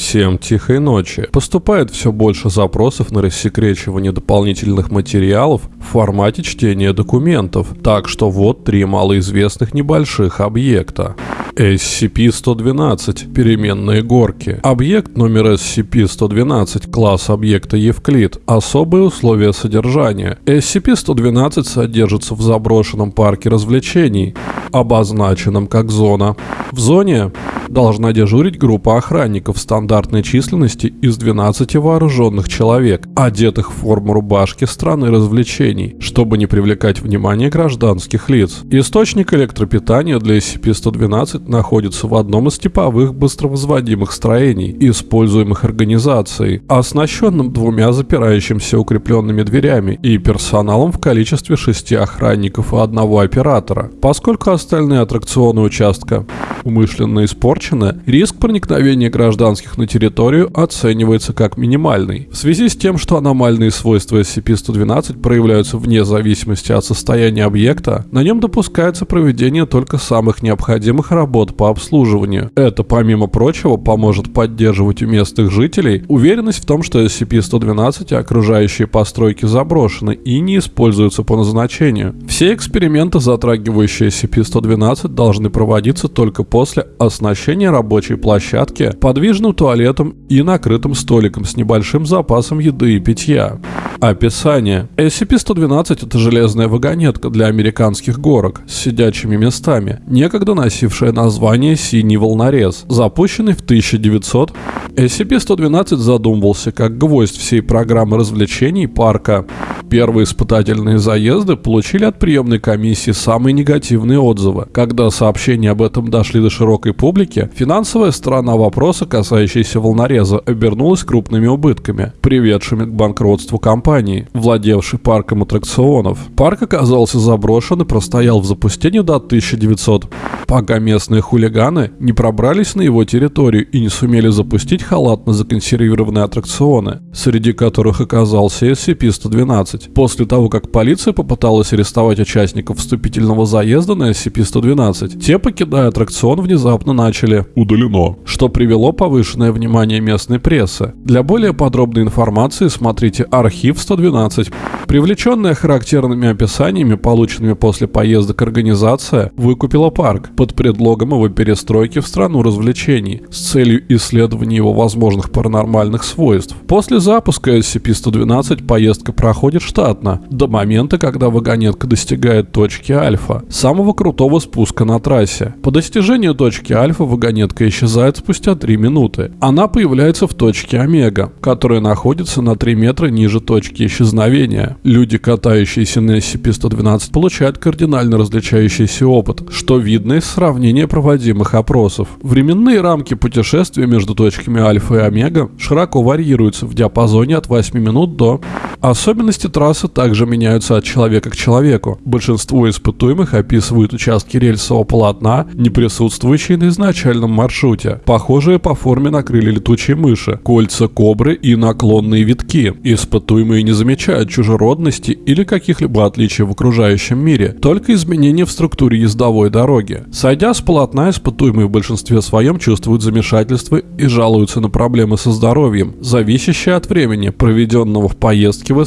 Всем тихой ночи. Поступает все больше запросов на рассекречивание дополнительных материалов в формате чтения документов, так что вот три малоизвестных небольших объекта. SCP-112 – переменные горки. Объект номер SCP-112, класс объекта Евклид. Особые условия содержания. SCP-112 содержится в заброшенном парке развлечений, обозначенном как зона. В зоне должна дежурить группа охранников стандартной численности из 12 вооруженных человек, одетых в форму рубашки страны развлечений, чтобы не привлекать внимание гражданских лиц. Источник электропитания для SCP-112 находится в одном из типовых быстровозводимых строений, используемых организацией, оснащенным двумя запирающимися укрепленными дверями и персоналом в количестве шести охранников и одного оператора. Поскольку остальные аттракционы участка умышленно испорчены, риск проникновения гражданских на территорию оценивается как минимальный. В связи с тем, что аномальные свойства SCP-112 проявляются вне зависимости от состояния объекта, на нем допускается проведение только самых необходимых работ по обслуживанию. Это, помимо прочего, поможет поддерживать у местных жителей уверенность в том, что SCP-112 и окружающие постройки заброшены и не используются по назначению. Все эксперименты, затрагивающие SCP-112, должны проводиться только после оснащения рабочей площадки подвижным туалетом и накрытым столиком с небольшим запасом еды и питья. Описание. SCP-112 – это железная вагонетка для американских горок с сидячими местами, некогда носившая название «Синий волнорез», запущенный в 1900. SCP-112 задумывался как гвоздь всей программы развлечений парка. Первые испытательные заезды получили от приемной комиссии самые негативные отзывы. Когда сообщения об этом дошли до широкой публики, финансовая сторона вопроса, касающаяся волнореза, обернулась крупными убытками, приведшими к банкротству компании, владевшей парком аттракционов. Парк оказался заброшен и простоял в запустении до 1900, пока местные хулиганы не пробрались на его территорию и не сумели запустить халатно законсервированные аттракционы, среди которых оказался SCP-112. После того, как полиция попыталась арестовать участников вступительного заезда на SCP-112, те, покидая аттракцион, внезапно начали «удалено», что привело повышенное внимание местной прессы. Для более подробной информации смотрите архив 112. Привлеченная характерными описаниями, полученными после поездок организация, выкупила парк под предлогом его перестройки в страну развлечений с целью исследования его возможных паранормальных свойств. После запуска SCP-112 поездка проходит штатно, до момента, когда вагонетка достигает точки альфа, самого крутого спуска на трассе. По достижению точки альфа вагонетка исчезает спустя 3 минуты. Она появляется в точке омега, которая находится на 3 метра ниже точки исчезновения. Люди, катающиеся на SCP-112, получают кардинально различающийся опыт, что видно из сравнения проводимых опросов. Временные рамки путешествия между точками альфа и омега широко варьируются в диапазоне от 8 минут до... Особенности трассы также меняются от человека к человеку. Большинство испытуемых описывают участки рельсового полотна, не присутствующие на изначальном маршруте. Похожие по форме накрыли летучие мыши, кольца кобры и наклонные витки. Испытуемые не замечают чужеродности или каких-либо отличий в окружающем мире, только изменения в структуре ездовой дороги. Сойдя с полотна, испытуемые в большинстве своем чувствуют замешательство и жалуются на проблемы со здоровьем, зависящие от времени, проведенного в поездке в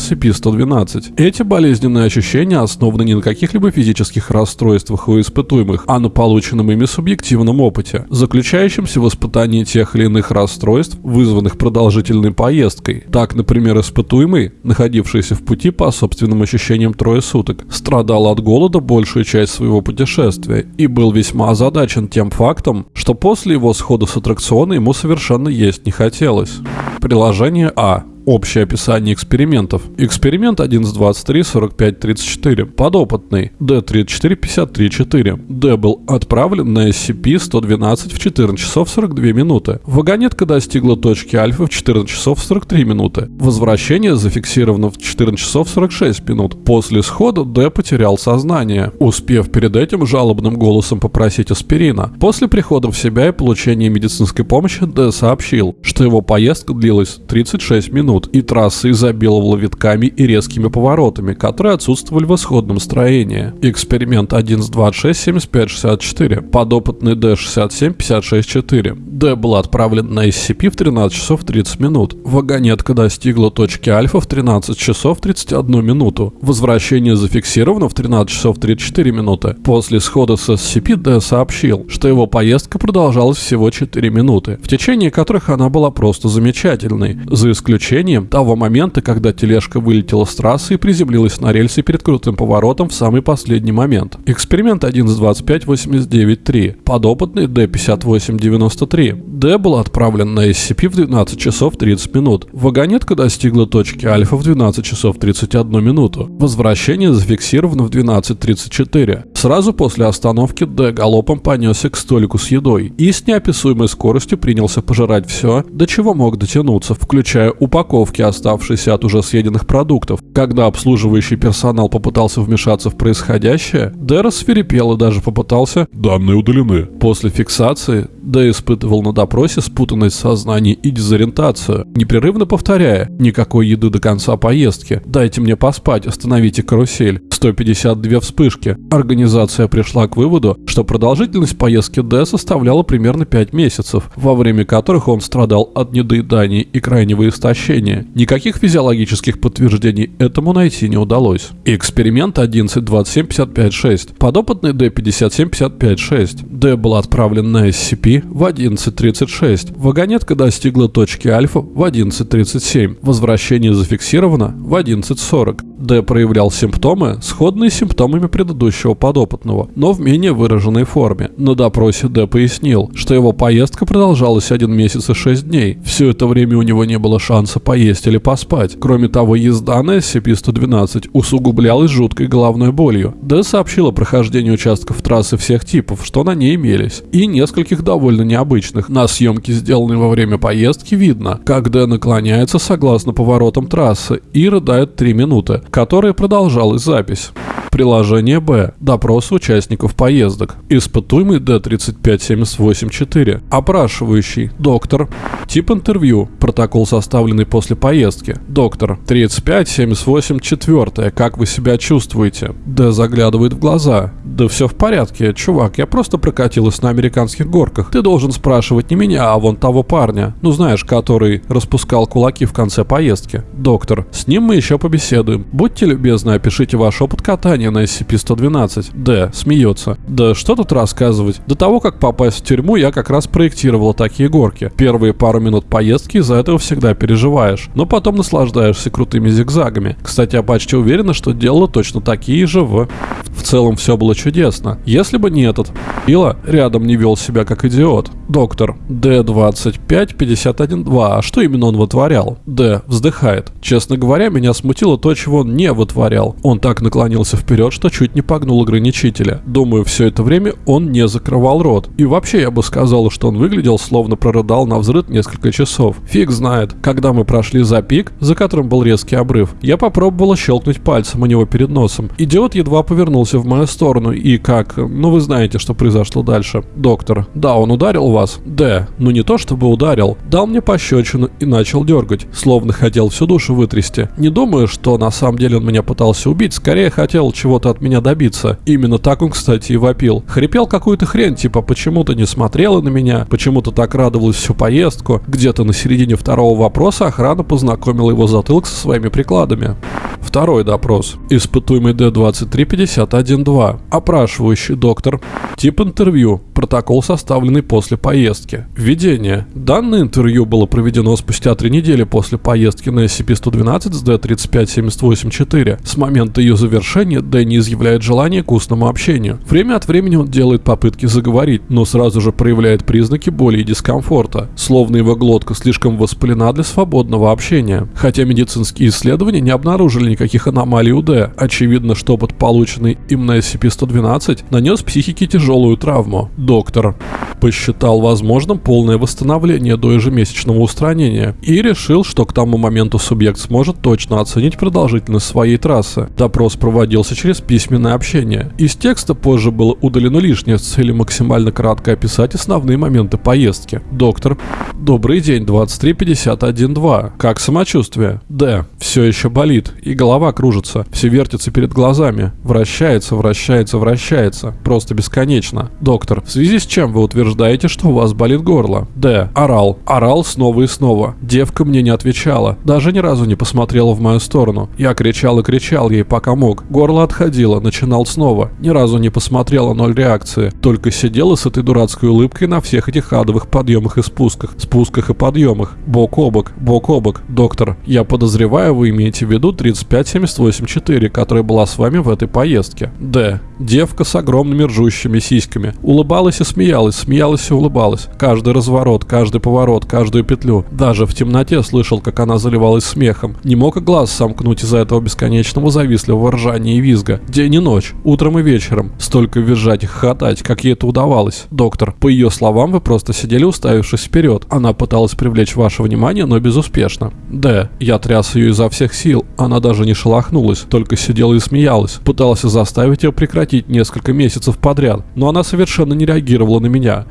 SCP-112. Эти болезненные ощущения основаны не на каких-либо физических расстройствах у испытуемых, а на полученном ими субъективном опыте, заключающемся в испытании тех или иных расстройств, вызванных продолжительной поездкой. Так, например, испытуемый, находившийся в пути по собственным ощущениям трое суток, страдал от голода большую часть своего путешествия и был весьма озадачен тем фактом, что после его схода с аттракциона ему совершенно есть не хотелось. Приложение А. Общее описание экспериментов. Эксперимент 11.23.45.34. Подопытный. D34.53.4. D был отправлен на SCP-112 в 14 часов 42 минуты. Вагонетка достигла точки альфа в 14 часов 43 минуты. Возвращение зафиксировано в 14 часов 46 минут. После схода D потерял сознание, успев перед этим жалобным голосом попросить аспирина. После прихода в себя и получения медицинской помощи D сообщил, что его поездка длилась 36 минут минут, и трасса изобиловала витками и резкими поворотами, которые отсутствовали в исходном строении. Эксперимент 1 с 26 75 64, подопытный D67 56 4. D был отправлен на SCP в 13 часов 30 минут. Вагонетка достигла точки альфа в 13 часов 31 минуту. Возвращение зафиксировано в 13 часов 34 минуты. После схода с SCP D сообщил, что его поездка продолжалась всего 4 минуты, в течение которых она была просто замечательной, за исключением того момента, когда тележка вылетела с трассы и приземлилась на рельсы перед крутым поворотом в самый последний момент. Эксперимент 1 с 25 89 3. Подопытный D5893. D был отправлен на SCP в 12 часов 30 минут. Вагонетка достигла точки альфа в 12 часов 31 минуту. Возвращение зафиксировано в 12.34. Сразу после остановки Д галопом понесся к столику с едой и с неописуемой скоростью принялся пожирать все, до чего мог дотянуться, включая упаковки, оставшиеся от уже съеденных продуктов. Когда обслуживающий персонал попытался вмешаться в происходящее, Д рассверепел и даже попытался Данные удалены. После фиксации Д испытывал на допросе спутанность сознания и дезориентацию, непрерывно повторяя «никакой еды до конца поездки», «дайте мне поспать», «остановите карусель», 152 вспышки. Организация пришла к выводу, что продолжительность поездки Д составляла примерно 5 месяцев, во время которых он страдал от недоедания и крайнего истощения. Никаких физиологических подтверждений этому найти не удалось. Эксперимент 11.27.55.6. Подопытный D57.55.6. Д был отправлен на SCP в 11.36. Вагонетка достигла точки альфа в 11.37. Возвращение зафиксировано в 11.40. Д проявлял симптомы, сходные с симптомами предыдущего подопытного, но в менее выраженной форме. На допросе Д пояснил, что его поездка продолжалась один месяц и шесть дней. Все это время у него не было шанса поесть или поспать. Кроме того, езда на SCP-112 усугублялась жуткой головной болью. Д сообщил о прохождении участков трассы всех типов, что на ней имелись, и нескольких довольно необычных. На съемке, сделанной во время поездки, видно, как Д наклоняется согласно поворотам трассы и рыдает 3 минуты, которой продолжалась запись. Приложение Б. Допрос участников поездок. Испытуемый D35784. Опрашивающий. Доктор. Тип интервью. Протокол, составленный после поездки. Доктор. 35784. Как вы себя чувствуете? Д заглядывает в глаза. Да все в порядке, чувак, я просто прокатилась на американских горках. Ты должен спрашивать не меня, а вон того парня. Ну знаешь, который распускал кулаки в конце поездки. Доктор. С ним мы еще побеседуем. Будьте любезны, опишите ваш опыт катания на SCP-112. Д. Смеется. Да что тут рассказывать? До того, как попасть в тюрьму, я как раз проектировала такие горки. Первые пару минут поездки из-за этого всегда переживаешь, но потом наслаждаешься крутыми зигзагами. Кстати, я почти уверена, что делала точно такие же в... В целом все было чудесно. Если бы не этот Ила рядом не вел себя как идиот идиот. Доктор. Д-25-51-2. А что именно он вытворял? Д. Вздыхает. Честно говоря, меня смутило то, чего он не вытворял. Он так наклонился вперед, что чуть не погнул ограничителя. Думаю, все это время он не закрывал рот. И вообще, я бы сказал, что он выглядел, словно прорыдал на взрыв несколько часов. Фиг знает. Когда мы прошли за пик, за которым был резкий обрыв, я попробовала щелкнуть пальцем у него перед носом. Идиот едва повернулся в мою сторону и как... Ну вы знаете, что произошло дальше. Доктор. Да, он ударил вас? Д. Ну не то чтобы ударил. Дал мне пощечину и начал дергать, словно хотел всю душу вытрясти. Не думаю, что на самом деле он меня пытался убить, скорее хотел чего-то от меня добиться. Именно так он, кстати, и вопил. Хрипел какую-то хрень, типа почему-то не смотрела на меня, почему-то так радовалась всю поездку. Где-то на середине второго вопроса охрана познакомила его затылок со своими прикладами. Второй допрос. Испытуемый D-2351-2. Опрашивающий доктор. Тип интервью. Протокол, составленный после поездки. Введение. Данное интервью было проведено спустя три недели после поездки на SCP-112 с D-3578-4. С момента ее завершения Д не изъявляет желания к устному общению. Время от времени он делает попытки заговорить, но сразу же проявляет признаки боли и дискомфорта, словно его глотка слишком воспалена для свободного общения. Хотя медицинские исследования не обнаружили никаких аномалий у Д, очевидно, что опыт, полученный им на SCP-112, нанес психике тяжелую травму. Доктор. посчитал возможным полное восстановление до ежемесячного устранения и решил, что к тому моменту субъект сможет точно оценить продолжительность своей трассы. Допрос проводился через письменное общение. Из текста позже было удалено лишнее с целью максимально кратко описать основные моменты поездки. Доктор. Добрый день, 23.51.2. Как самочувствие? Д. Все еще болит, и голова кружится, все вертится перед глазами, вращается, вращается, вращается, просто бесконечно. Доктор. В связи с чем вы утверждаете, что у вас болит горло? Д. Орал. Орал снова и снова. Девка мне не отвечала, даже ни разу не посмотрела в мою сторону. Я кричал и кричал ей, пока мог. Горло отходило, начинал снова. Ни разу не посмотрела ноль реакции. Только сидела с этой дурацкой улыбкой на всех этих адовых подъемах и спусках. Спусках и подъемах. Бок о бок, бок о бок. Доктор, я подозреваю, вы имеете в виду 35784, которая была с вами в этой поездке. Д. Девка с огромными ржущими сиськами. Улыбалась и смеялась, смеялась и улыбалась. Каждый разворот, каждый поворот, каждую петлю. Даже в темноте слышал, как она заливалась смехом. Не мог и глаз сомкнуть из-за этого бесконечного завистливого ржания и визга. День и ночь, утром и вечером. Столько визжать и хохотать, как ей это удавалось. Доктор, по ее словам, вы просто сидели уставившись вперед. Она пыталась привлечь ваше внимание, но безуспешно. Д. Я тряс ее изо всех сил. Она даже не шелохнулась, только сидела и смеялась. Пытался заставить ее прекратить несколько месяцев подряд, но она совершенно не реагировала на меня.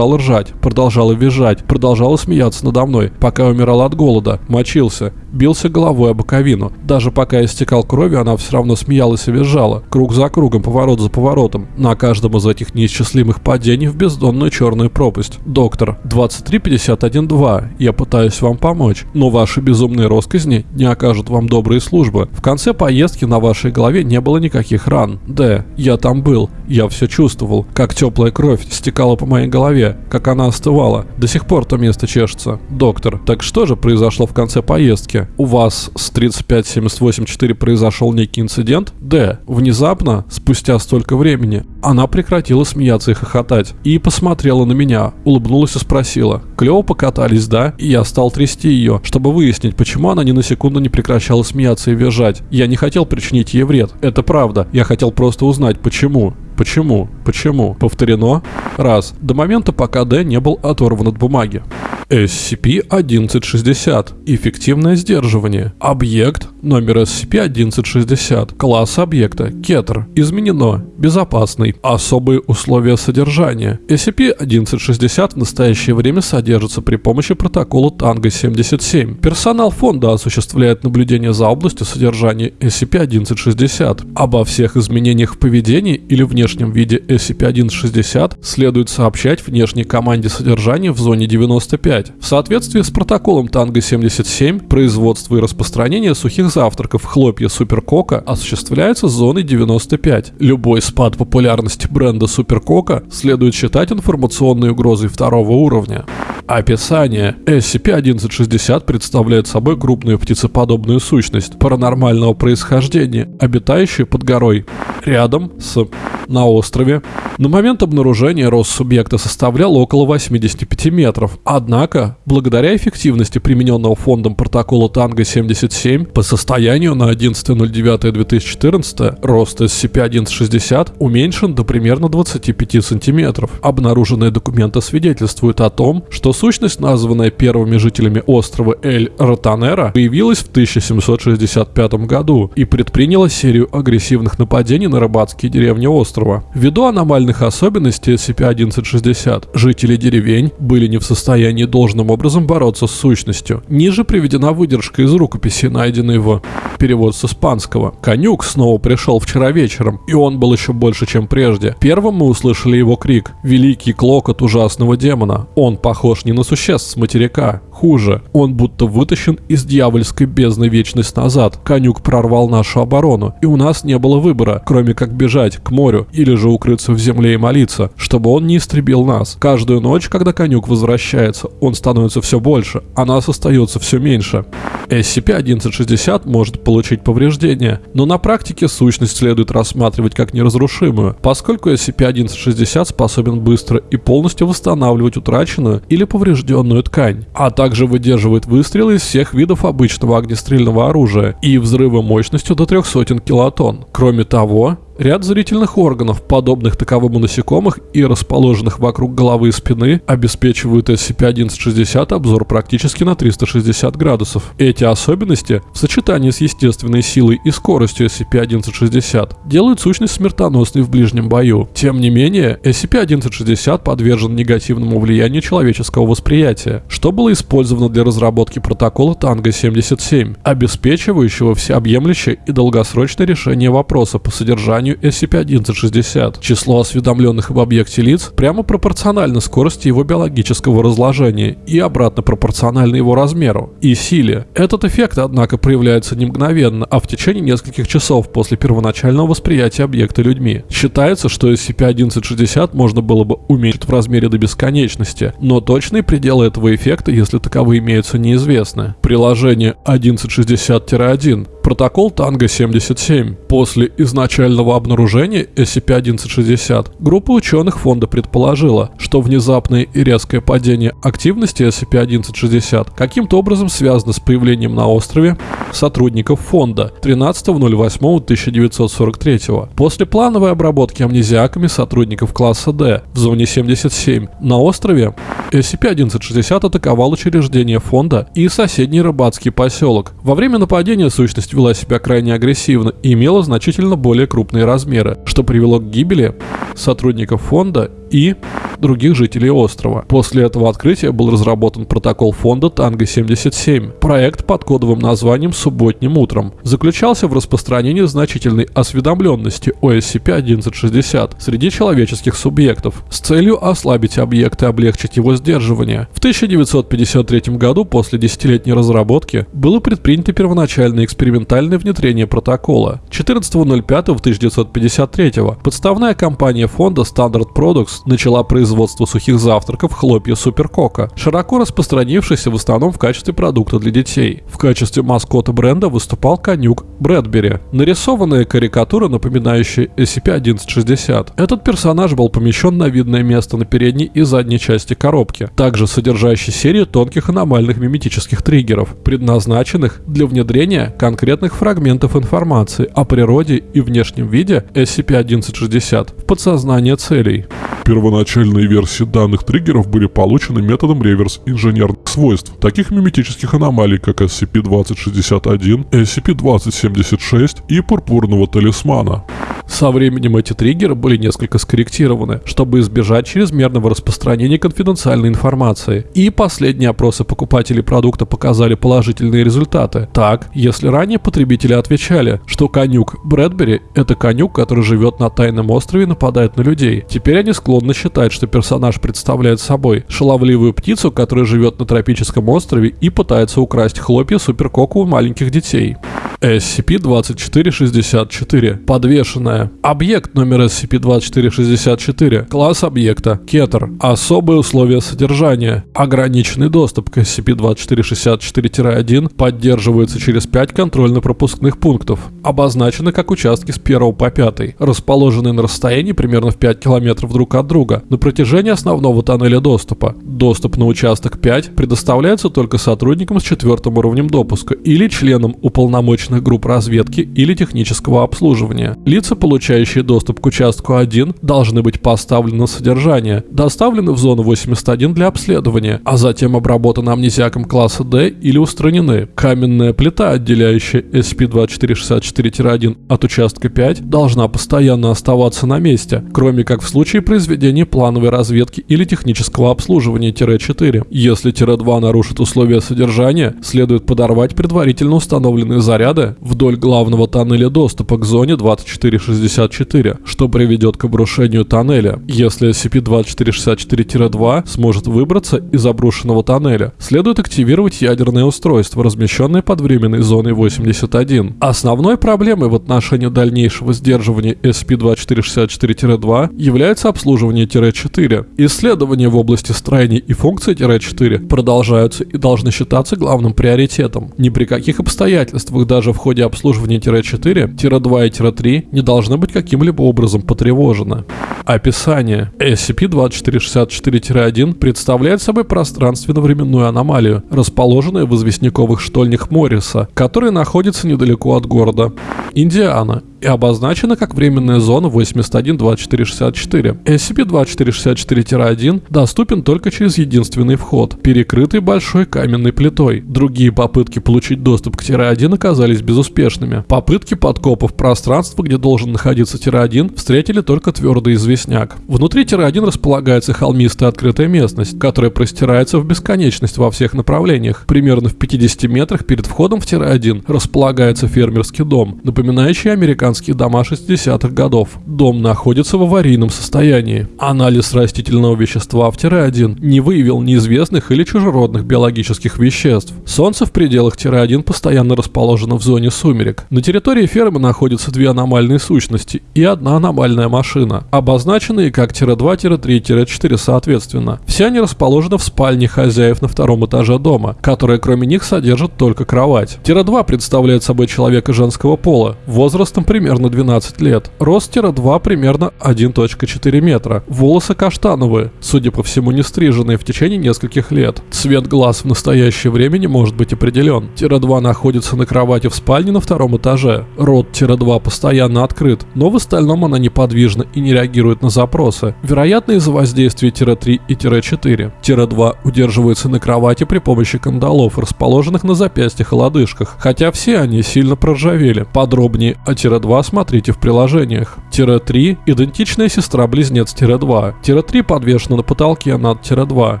Продолжала ржать, продолжала визжать, продолжала смеяться надо мной, пока умирала от голода, мочился, бился головой об боковину. Даже пока истекал кровью, она все равно смеялась и визжала, круг за кругом, поворот за поворотом, на каждом из этих неисчислимых падений в бездонную черную пропасть. Доктор, 2351-2, я пытаюсь вам помочь, но ваши безумные росказни не окажут вам добрые службы. В конце поездки на вашей голове не было никаких ран. Д. Я там был, я все чувствовал, как теплая кровь стекала по моей голове, как она остывала. До сих пор то место чешется. Доктор, так что же произошло в конце поездки? У вас с 35784 произошел некий инцидент? Д. Внезапно, спустя столько времени, она прекратила смеяться и хохотать. И посмотрела на меня, улыбнулась и спросила. Клево покатались, да? И я стал трясти ее, чтобы выяснить, почему она ни на секунду не прекращала смеяться и визжать. Я не хотел причинить ей вред. Это правда. Я хотел просто узнать, почему. Почему? Почему? Повторено. Раз. До момента, пока D не был оторван от бумаги. SCP-1160. Эффективное сдерживание. Объект номер SCP-1160. Класс объекта. Кетр. Изменено. Безопасный. Особые условия содержания. SCP-1160 в настоящее время содержится при помощи протокола Танго-77. Персонал фонда осуществляет наблюдение за областью содержания SCP-1160. Обо всех изменениях в поведении или внешнем виде SCP-1160 следует сообщать внешней команде содержания в зоне 95 5. В соответствии с протоколом Танго-77, производство и распространение сухих завтраков хлопья Суперкока осуществляется зоной 95. Любой спад популярности бренда Суперкока следует считать информационной угрозой второго уровня. Описание. SCP-1160 представляет собой крупную птицеподобную сущность паранормального происхождения, обитающую под горой, рядом с на острове. На момент обнаружения рост субъекта составлял около 85 метров. Однако, благодаря эффективности примененного фондом протокола Танго-77, по состоянию на 11.09.2014 рост SCP-1160 уменьшен до примерно 25 сантиметров. Обнаруженные документы свидетельствуют о том, что сущность, названная первыми жителями острова Эль-Ротанера, появилась в 1765 году и предприняла серию агрессивных нападений на рыбацкие деревни острова. Ввиду аномальных особенностей SCP-1160, жители деревень были не в состоянии должным образом бороться с сущностью. Ниже приведена выдержка из рукописи, найденной в перевод с испанского. Конюк снова пришел вчера вечером, и он был еще больше, чем прежде. Первым мы услышали его крик. Великий клокот ужасного демона. Он похож не на существ с материка. Хуже, он будто вытащен из дьявольской бездны вечность назад. Конюк прорвал нашу оборону, и у нас не было выбора, кроме как бежать к морю или же укрыться в земле и молиться, чтобы он не истребил нас. Каждую ночь, когда конюк возвращается, он становится все больше, а нас остается все меньше. SCP-1160 может получить повреждения, но на практике сущность следует рассматривать как неразрушимую, поскольку SCP-1160 способен быстро и полностью восстанавливать утраченную или поврежденную ткань, а также также выдерживает выстрелы из всех видов обычного огнестрельного оружия и взрывы мощностью до 300 килотонн. Кроме того, Ряд зрительных органов, подобных таковым у насекомых и расположенных вокруг головы и спины, обеспечивают SCP-1160 обзор практически на 360 градусов. Эти особенности, в сочетании с естественной силой и скоростью SCP-1160, делают сущность смертоносной в ближнем бою. Тем не менее, SCP-1160 подвержен негативному влиянию человеческого восприятия, что было использовано для разработки протокола Танго-77, обеспечивающего всеобъемлющее и долгосрочное решение вопроса по содержанию SCP-1160. Число осведомленных об объекте лиц прямо пропорционально скорости его биологического разложения и обратно пропорционально его размеру и силе. Этот эффект, однако, проявляется не мгновенно, а в течение нескольких часов после первоначального восприятия объекта людьми. Считается, что SCP-1160 можно было бы уменьшить в размере до бесконечности, но точные пределы этого эффекта, если таковые имеются, неизвестны. Приложение 1160-1 протокол Танго-77. После изначального обнаружения SCP-1160 группа ученых фонда предположила, что внезапное и резкое падение активности SCP-1160 каким-то образом связано с появлением на острове сотрудников фонда 13.08.1943. После плановой обработки амнезиаками сотрудников класса D в зоне 77 на острове SCP-1160 атаковал учреждение фонда и соседний рыбацкий поселок. Во время нападения сущность вела себя крайне агрессивно и имела значительно более крупные размеры, что привело к гибели сотрудников фонда и других жителей острова. После этого открытия был разработан протокол фонда Танго-77. Проект под кодовым названием «Субботним утром» заключался в распространении значительной осведомленности о SCP-1160 среди человеческих субъектов с целью ослабить объект и облегчить его сдерживание. В 1953 году после десятилетней разработки было предпринято первоначальное экспериментальное внедрение протокола. 14.05.1953 подставная компания фонда Standard Products начала производство сухих завтраков хлопья Суперкока, широко распространившийся в основном в качестве продукта для детей. В качестве маскота бренда выступал конюк Брэдбери, нарисованная карикатура, напоминающая SCP-1160. Этот персонаж был помещен на видное место на передней и задней части коробки, также содержащей серию тонких аномальных миметических триггеров, предназначенных для внедрения конкретных фрагментов информации о природе и внешнем виде SCP-1160 в подсознание целей. Первоначальные версии данных триггеров были получены методом реверс инженерных свойств, таких миметических аномалий, как SCP-2061, SCP-2076 и пурпурного талисмана. Со временем эти триггеры были несколько скорректированы, чтобы избежать чрезмерного распространения конфиденциальной информации. И последние опросы покупателей продукта показали положительные результаты. Так, если ранее потребители отвечали, что конюк Брэдбери – это конюк, который живет на тайном острове и нападает на людей, теперь они склонны считать, что персонаж представляет собой шаловливую птицу, которая живет на тропическом острове и пытается украсть хлопья суперкоку у маленьких детей. SCP-2464. Подвешенная. Объект номер SCP-2464. Класс объекта. Кетер. Особые условия содержания. Ограниченный доступ к SCP-2464-1 поддерживается через 5 контрольно-пропускных пунктов. Обозначены как участки с 1 по 5, расположенные на расстоянии примерно в 5 км друг от друга на протяжении основного тоннеля доступа. Доступ на участок 5 предоставляется только сотрудникам с четвертым уровнем допуска или членам уполномоченных групп разведки или технического обслуживания. Лица, получающие доступ к участку 1, должны быть поставлены на содержание, доставлены в зону 81 для обследования, а затем обработаны амнезиаком класса D или устранены. Каменная плита, отделяющая SCP-2464-1 от участка 5, должна постоянно оставаться на месте, кроме как в случае произведения плановой разведки или технического обслуживания-4. Если Тире-2 нарушит условия содержания, следует подорвать предварительно установленные заряды вдоль главного тоннеля доступа к зоне 2464, что приведет к обрушению тоннеля. Если SCP-2464-2 сможет выбраться из обрушенного тоннеля, следует активировать ядерное устройство, размещенное под временной зоной 81. Основной проблемой в отношении дальнейшего сдерживания SCP-2464-2 является обслуживание Тире-4. Исследования в области строений и функций Тире-4 продолжаются и должны считаться главным приоритетом. Ни при каких обстоятельствах даже в ходе обслуживания Тире-4, Тире-2 и Тире-3 не должны быть каким-либо образом потревожены. Описание. SCP-2464-1 представляет собой пространственно-временную аномалию, расположенную в известняковых штольнях Морриса, который находится недалеко от города Индиана и обозначена как временная зона 812464. SCP-2464-1 доступен только через единственный вход, перекрытый большой каменной плитой. Другие попытки получить доступ к Тире-1 оказались безуспешными. Попытки подкопов пространства, где должен находиться Тире-1, встретили только твердый известняк. Внутри Тире-1 располагается холмистая открытая местность, которая простирается в бесконечность во всех направлениях. Примерно в 50 метрах перед входом в Тире-1 располагается фермерский дом, напоминающий американские дома 60-х годов. Дом находится в аварийном состоянии. Анализ растительного вещества в Тире-1 не выявил неизвестных или чужеродных биологических веществ. Солнце в пределах Тире-1 постоянно расположено в зоне сумерек. На территории фермы находятся две аномальные сущности и одна аномальная машина, обозначенные как Тире-2, Тире-3, Тире-4 соответственно. Все они расположены в спальне хозяев на втором этаже дома, которая кроме них содержит только кровать. Тире-2 представляет собой человека женского пола, возрастом примерно 12 лет. Рост Тире-2 примерно 1.4 метра. Волосы каштановые, судя по всему не стриженные в течение нескольких лет. Цвет глаз в настоящее время не может быть определен. Тире-2 находится на кровати в спальне на втором этаже. Рот Тире-2 постоянно открыт, но в остальном она неподвижна и не реагирует на запросы. Вероятно из-за воздействия Тире-3 и Тире-4. Тире-2 удерживается на кровати при помощи кандалов, расположенных на запястьях и лодыжках, хотя все они сильно проржавели. Подробнее о Тире-2 смотрите в приложениях. Тире-3 – идентичная сестра-близнец Тире-2. Тире-3 подвешена на потолке над Тире-2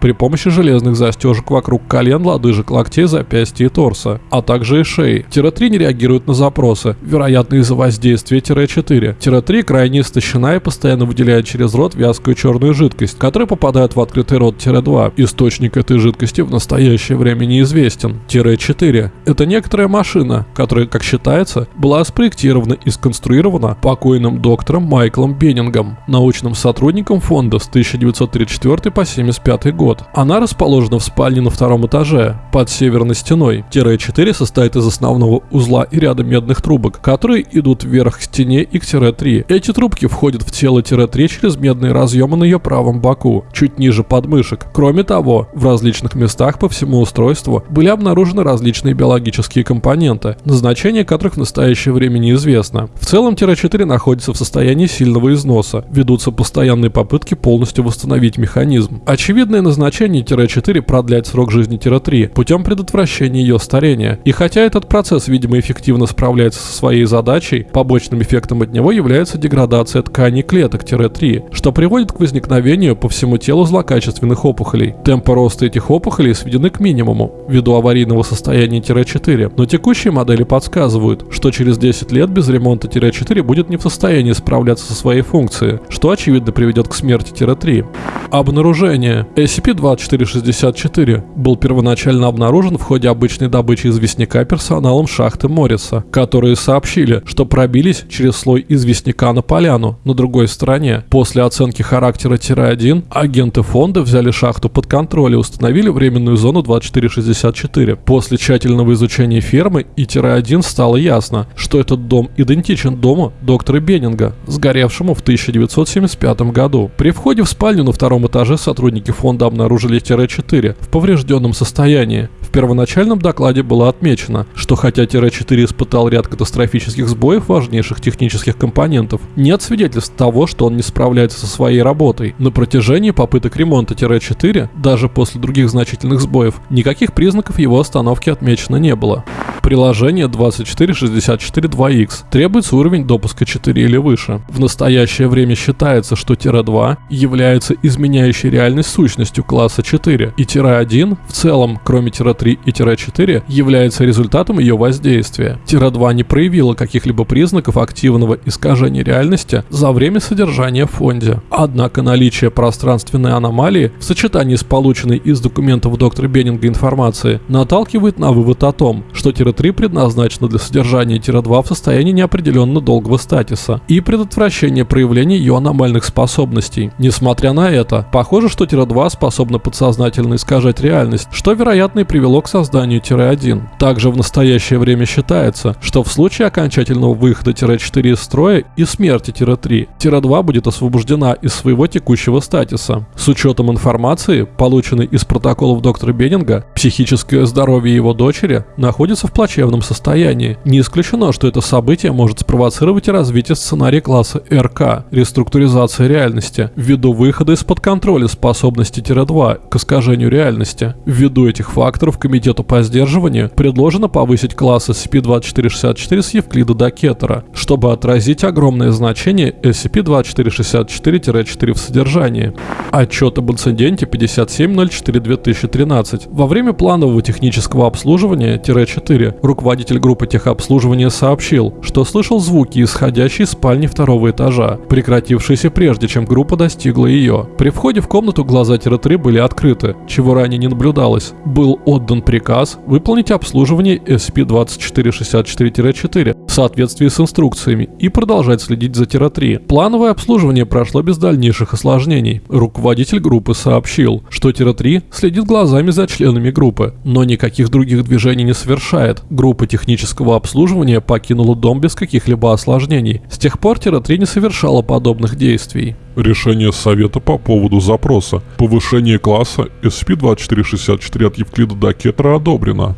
при помощи железных застежек вокруг колен, лодыжек, локтей, запястья и торса, а также и шеи. Тире-3 не реагирует на запросы, вероятно из-за воздействия Тире-4. Тире-3 крайне истощена и постоянно выделяет через рот вязкую черную жидкость, которая попадает в открытый рот Тире-2. Источник этой жидкости в настоящее время неизвестен. Тире-4 – это некоторая машина, которая, как считается, была спроектирована и сконструирована покойным доктором Майклом Беннингом, научным сотрудником фонда с 1934 по 1975 год. Она расположена в спальне на втором этаже, под северной стеной. Тире-4 состоит из основного узла и ряда медных трубок, которые идут вверх к стене и к Тире-3. Эти трубки входят в тело Тире-3 через медные разъемы на ее правом боку, чуть ниже подмышек. Кроме того, в различных местах по всему устройству были обнаружены различные биологические компоненты, назначение которых в настоящее время неизвестно. В целом Тире-4 находится в состоянии сильного износа, ведутся постоянные попытки полностью восстановить механизм. Очевидное назначение Тире-4 продлять срок жизни Тире-3 путем предотвращения ее старения. И хотя этот процесс, видимо, эффективно справляется со своей задачей, побочным эффектом от него является деградация тканей клеток Тире-3, что приводит к возникновению по всему телу злокачественных опухолей. Темпы роста этих опухолей сведены к минимуму ввиду аварийного состояния Тире-4, но текущие модели подсказывают, что через 10 лет без ремонта Монте-4 будет не в состоянии справляться со своей функцией, что очевидно приведет к смерти-3 обнаружения. SCP-2464 был первоначально обнаружен в ходе обычной добычи известняка персоналом шахты Морриса, которые сообщили, что пробились через слой известняка на поляну на другой стороне. После оценки характера тире-1 агенты фонда взяли шахту под контроль и установили временную зону 2464. После тщательного изучения фермы и тире-1 стало ясно, что этот дом идентичен дому доктора Беннинга, сгоревшему в 1975 году. При входе в спальню на втором этаже сотрудники фонда обнаружили тире-4 в поврежденном состоянии. В первоначальном докладе было отмечено, что хотя тире-4 испытал ряд катастрофических сбоев важнейших технических компонентов, нет свидетельств того, что он не справляется со своей работой. На протяжении попыток ремонта Тире-4, даже после других значительных сбоев, никаких признаков его остановки отмечено не было. Приложение 24642X требуется уровень допуска 4 или выше. В настоящее время считается, что Тире-2 является изменяющей реальность сущностью класса 4, и Тире-1 в целом, кроме Тире-3 и Тире-4, является результатом ее воздействия. Тире-2 не проявила каких-либо признаков активного искажения реальности за время содержания в фонде. Однако наличие пространственной аномалии в сочетании с полученной из документов доктора Беннинга информации наталкивает на вывод о том, что Тире-3 предназначена для содержания Тире-2 в состоянии неопределенно долгого статуса и предотвращения проявления ее аномальных способностей. Несмотря на это, похоже, что Тире-2 способна подсознательно искажать реальность, что вероятно и привело к созданию Тире-1. Также в настоящее время считается, что в случае окончательного выхода Тире-4 из строя и смерти Тире-3, Тире-2 будет освобождена из своего текущего статуса. С учетом информации, полученной из протоколов доктора Беннинга, психическое здоровье его дочери находится в плачевном состоянии. Не исключено, что это событие может спровоцировать развитие сценария класса РК – реструктуризация реальности, ввиду выхода из-под контроля способности-2 к искажению реальности. Ввиду этих факторов Комитету по сдерживанию предложено повысить класс SCP-2464 с Евклида до Кетера, чтобы отразить огромное значение SCP-2464-4 в содержании. Отчет об инциденте 5704-2013. Во время планового технического обслуживания-4 руководитель группы техобслуживания сообщил, что слышал звуки, исходящие из спальни второго этажа, прекратившиеся прежде, чем группа достигла ее. При входе в комнату глаза-3 были открыты, чего ранее не наблюдалось. Был отдан приказ выполнить обслуживание SCP-2464-4 в соответствии с инструкциями и продолжать следить за Тира-3. Плановое обслуживание прошло без дальнейших осложнений. Руководитель группы сообщил, что Тира-3 следит глазами за членами группы, но никаких других движений не совершает. Группа технического обслуживания покинула дом без каких-либо осложнений. С тех пор Тира-3 не совершала подобных действий. Решение Совета по поводу запроса. Повышение класса SCP-2464 от Евклида до Кетра одобрено.